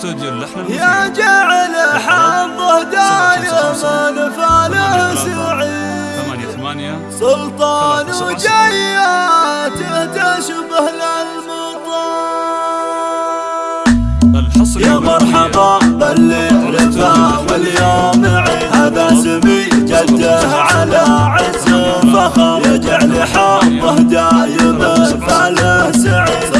استوديو اللحن يا جعل حظه دايما فاله سعيد. سلطان وجياته تشبه للمطار يا مرحبا باللي عرفه واليوم عيد هذا سمي جده على عز فخر. يجعل حظه دايما فاله سعيد.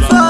for